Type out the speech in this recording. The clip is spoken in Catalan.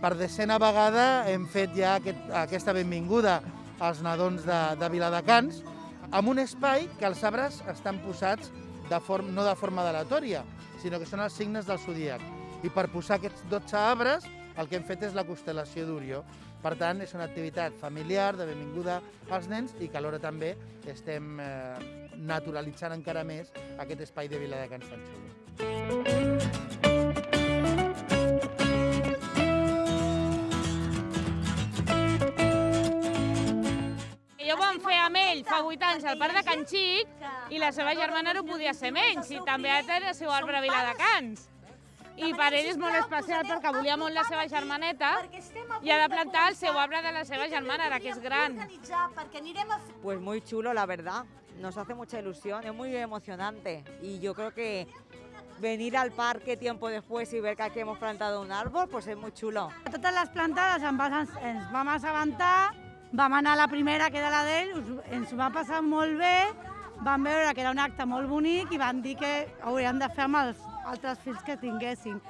Per decena vegada hem fet ja aquest, aquesta benvinguda als nadons de, de Viladecans amb un espai que els arbres estan posats de form, no de forma aleatòria, sinó que són els signes del zodíac. I per posar aquests 12 arbres el que hem fet és la constel·lació d'Orió. Per tant, és una activitat familiar, de benvinguda als nens i que alhora també estem eh, naturalitzant encara més aquest espai de Viladecans tan xulo. Jo ho vam fer amb ell fa 8 anys al Parc de Can Xic i la seva germana no podia ser menys i també té el seu arbre a Viladecans. I per ell és molt especial perquè volia molt la seva germaneta i ha de plantar el seu arbre de la seva germana, ara que és gran. Perquè anirem a fer Pues muy chulo, la verdad. Nos hace mucha ilusión, es muy emocionante. Y yo creo que venir al parque tiempo después y ver que aquí hemos plantado un árbol, pues es muy chulo. Totes les plantades ens vam assabentar, vam anar a la primera, que era la d'ell, ens va passar molt bé, vam veure que era un acte molt bonic i van dir que hauríem de fer amb els altres fills que tinguessin.